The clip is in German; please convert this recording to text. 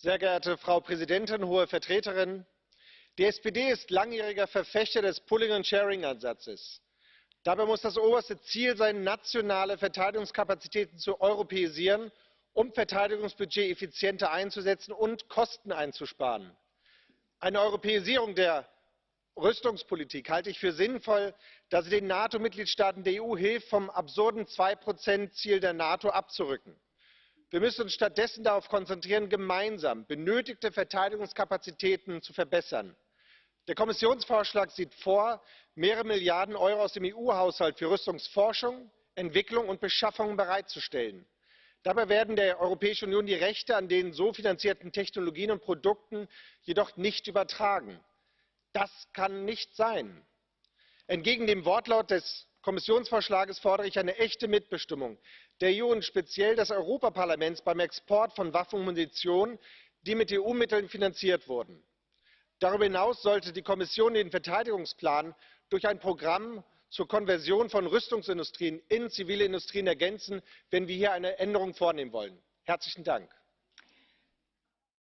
sehr geehrte frau präsidentin hohe vertreterin! die spd ist langjähriger verfechter des pooling and sharing ansatzes. dabei muss das oberste ziel sein nationale verteidigungskapazitäten zu europäisieren um verteidigungsbudget effizienter einzusetzen und kosten einzusparen. eine europäisierung der rüstungspolitik halte ich für sinnvoll da sie den nato mitgliedstaaten der eu hilft vom absurden zwei ziel der nato abzurücken. Wir müssen uns stattdessen darauf konzentrieren gemeinsam benötigte verteidigungskapazitäten zu verbessern. der kommissionsvorschlag sieht vor mehrere milliarden euro aus dem eu haushalt für rüstungsforschung entwicklung und beschaffung bereitzustellen. dabei werden der europäischen union die rechte an den so finanzierten technologien und produkten jedoch nicht übertragen das kann nicht sein! entgegen dem wortlaut des kommissionsvorschlags fordere ich eine echte mitbestimmung der eu und speziell des europäischen parlaments beim export von waffen und munition die mit eu mitteln finanziert wurden. darüber hinaus sollte die kommission den verteidigungsplan durch ein programm zur konversion von rüstungsindustrien in zivile industrien ergänzen wenn wir hier eine änderung vornehmen wollen. herzlichen dank!